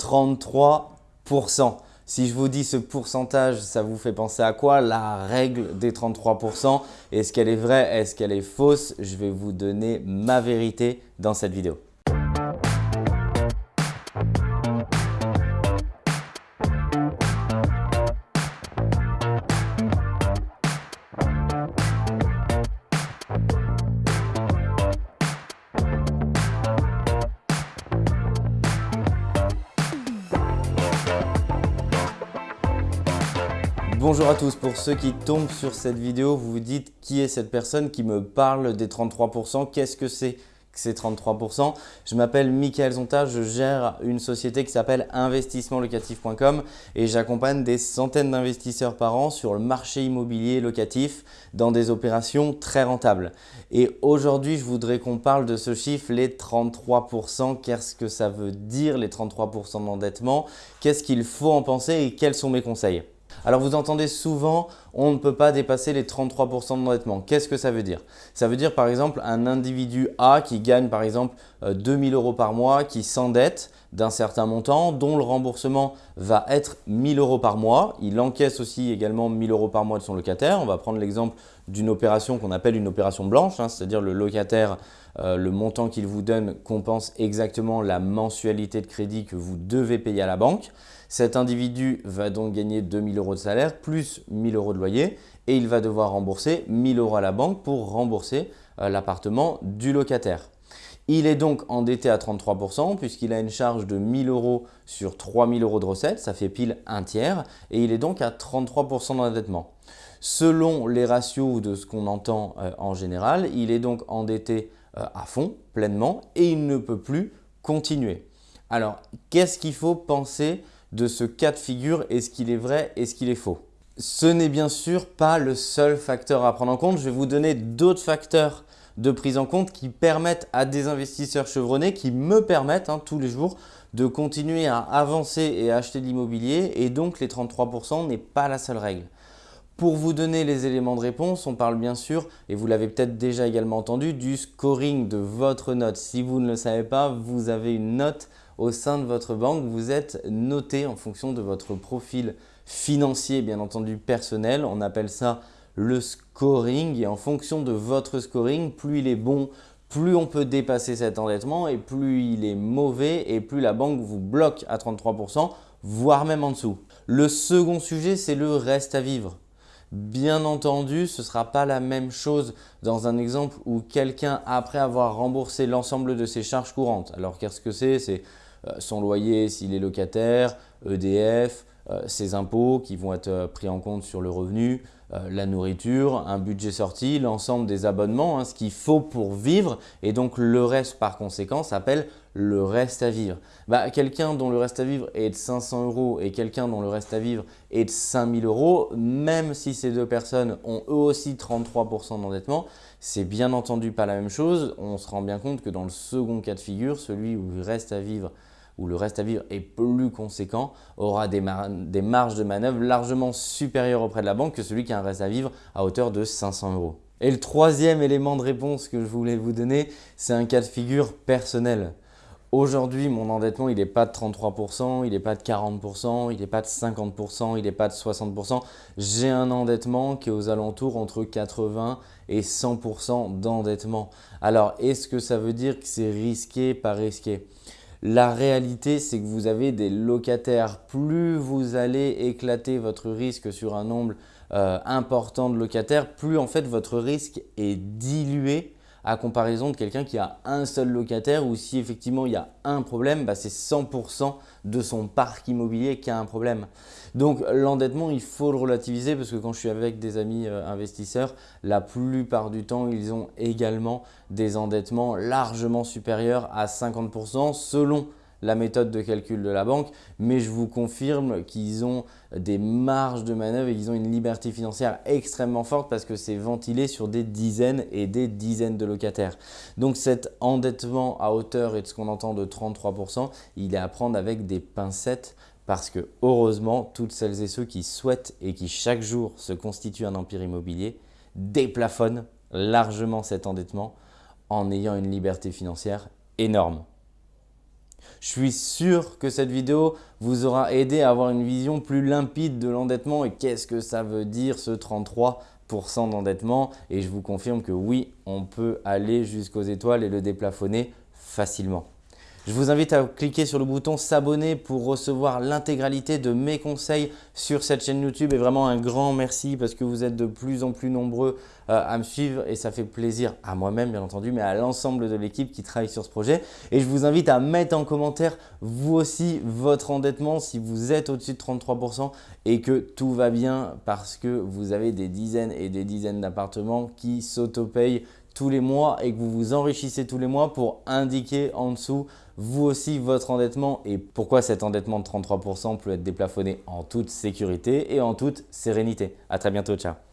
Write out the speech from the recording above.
33%. Si je vous dis ce pourcentage, ça vous fait penser à quoi? La règle des 33%. Est-ce qu'elle est vraie? Est-ce qu'elle est fausse? Je vais vous donner ma vérité dans cette vidéo. Bonjour à tous, pour ceux qui tombent sur cette vidéo, vous vous dites qui est cette personne qui me parle des 33%, qu'est-ce que c'est que ces 33%. Je m'appelle Michael Zonta, je gère une société qui s'appelle investissementlocatif.com et j'accompagne des centaines d'investisseurs par an sur le marché immobilier locatif dans des opérations très rentables. Et aujourd'hui, je voudrais qu'on parle de ce chiffre, les 33%. Qu'est-ce que ça veut dire les 33% d'endettement? Qu'est-ce qu'il faut en penser et quels sont mes conseils? Alors vous entendez souvent, on ne peut pas dépasser les 33% d'endettement. Qu'est-ce que ça veut dire? Ça veut dire par exemple un individu A qui gagne par exemple 2000 euh, euros par mois, qui s'endette d'un certain montant, dont le remboursement va être 1000 euros par mois. Il encaisse aussi également 1000 euros par mois de son locataire. On va prendre l'exemple d'une opération qu'on appelle une opération blanche, hein, c'est-à-dire le locataire, euh, le montant qu'il vous donne compense exactement la mensualité de crédit que vous devez payer à la banque. Cet individu va donc gagner 2000 euros de salaire plus 1000 euros de et il va devoir rembourser 1000 euros à la banque pour rembourser euh, l'appartement du locataire. Il est donc endetté à 33% puisqu'il a une charge de 1000 euros sur 3000 euros de recettes, ça fait pile un tiers et il est donc à 33% d'endettement. Selon les ratios de ce qu'on entend euh, en général, il est donc endetté euh, à fond, pleinement et il ne peut plus continuer. Alors, qu'est-ce qu'il faut penser de ce cas de figure, est-ce qu'il est vrai, est-ce qu'il est faux? Ce n'est bien sûr pas le seul facteur à prendre en compte. Je vais vous donner d'autres facteurs de prise en compte qui permettent à des investisseurs chevronnés, qui me permettent hein, tous les jours de continuer à avancer et à acheter de l'immobilier et donc les 33% n'est pas la seule règle. Pour vous donner les éléments de réponse, on parle bien sûr, et vous l'avez peut-être déjà également entendu, du scoring de votre note. Si vous ne le savez pas, vous avez une note au sein de votre banque, vous êtes noté en fonction de votre profil financier, bien entendu personnel. On appelle ça le scoring et en fonction de votre scoring, plus il est bon, plus on peut dépasser cet endettement et plus il est mauvais et plus la banque vous bloque à 33%, voire même en dessous. Le second sujet, c'est le reste à vivre. Bien entendu, ce ne sera pas la même chose dans un exemple où quelqu'un, après avoir remboursé l'ensemble de ses charges courantes, alors qu'est-ce que c'est? C'est euh, son loyer s'il est locataire, EDF, ses impôts qui vont être euh, pris en compte sur le revenu, la nourriture, un budget sorti, l'ensemble des abonnements, hein, ce qu'il faut pour vivre et donc le reste par conséquent s'appelle le reste à vivre. Bah, quelqu'un dont le reste à vivre est de 500 euros et quelqu'un dont le reste à vivre est de 5000 euros, même si ces deux personnes ont eux aussi 33% d'endettement, c'est bien entendu pas la même chose. On se rend bien compte que dans le second cas de figure, celui où il reste à vivre où le reste à vivre est plus conséquent, aura des, marges de manœuvre largement supérieures auprès de la banque que celui qui a un reste à vivre à hauteur de 500 euros. Et le troisième élément de réponse que je voulais vous donner, c'est un cas de figure personnel. Aujourd'hui, mon endettement, il n'est pas de 33%, il n'est pas de 40%, il n'est pas de 50%, il n'est pas de 60%. J'ai un endettement qui est aux alentours entre 80 et 100% d'endettement. Alors, est-ce que ça veut dire que c'est risqué, pas risqué? La réalité, c'est que vous avez des locataires. Plus vous allez éclater votre risque sur un nombre euh, important de locataires, plus en fait votre risque est dilué à comparaison de quelqu'un qui a un seul locataire ou si effectivement il y a un problème, bah, c'est 100% de son parc immobilier qui a un problème. Donc l'endettement, il faut le relativiser parce que quand je suis avec des amis euh, investisseurs, la plupart du temps, ils ont également des endettements largement supérieurs à 50% selon la méthode de calcul de la banque, mais je vous confirme qu'ils ont des marges de manœuvre et qu'ils ont une liberté financière extrêmement forte parce que c'est ventilé sur des dizaines et des dizaines de locataires. Donc cet endettement à hauteur et de ce qu'on entend de 33%, il est à prendre avec des pincettes parce que heureusement, toutes celles et ceux qui souhaitent et qui chaque jour se constituent un empire immobilier déplafonnent largement cet endettement en ayant une liberté financière énorme. Je suis sûr que cette vidéo vous aura aidé à avoir une vision plus limpide de l'endettement et qu'est-ce que ça veut dire ce 33% d'endettement? Et je vous confirme que oui, on peut aller jusqu'aux étoiles et le déplafonner facilement. Je vous invite à cliquer sur le bouton s'abonner pour recevoir l'intégralité de mes conseils sur cette chaîne YouTube et vraiment un grand merci parce que vous êtes de plus en plus nombreux euh, à me suivre et ça fait plaisir à moi-même bien entendu mais à l'ensemble de l'équipe qui travaille sur ce projet. Et je vous invite à mettre en commentaire vous aussi votre endettement si vous êtes au-dessus de 33% et que tout va bien parce que vous avez des dizaines et des dizaines d'appartements qui s'autopayent tous les mois et que vous vous enrichissez tous les mois pour indiquer en dessous vous aussi votre endettement et pourquoi cet endettement de 33% peut être déplafonné en toute sécurité et en toute sérénité. À très bientôt, ciao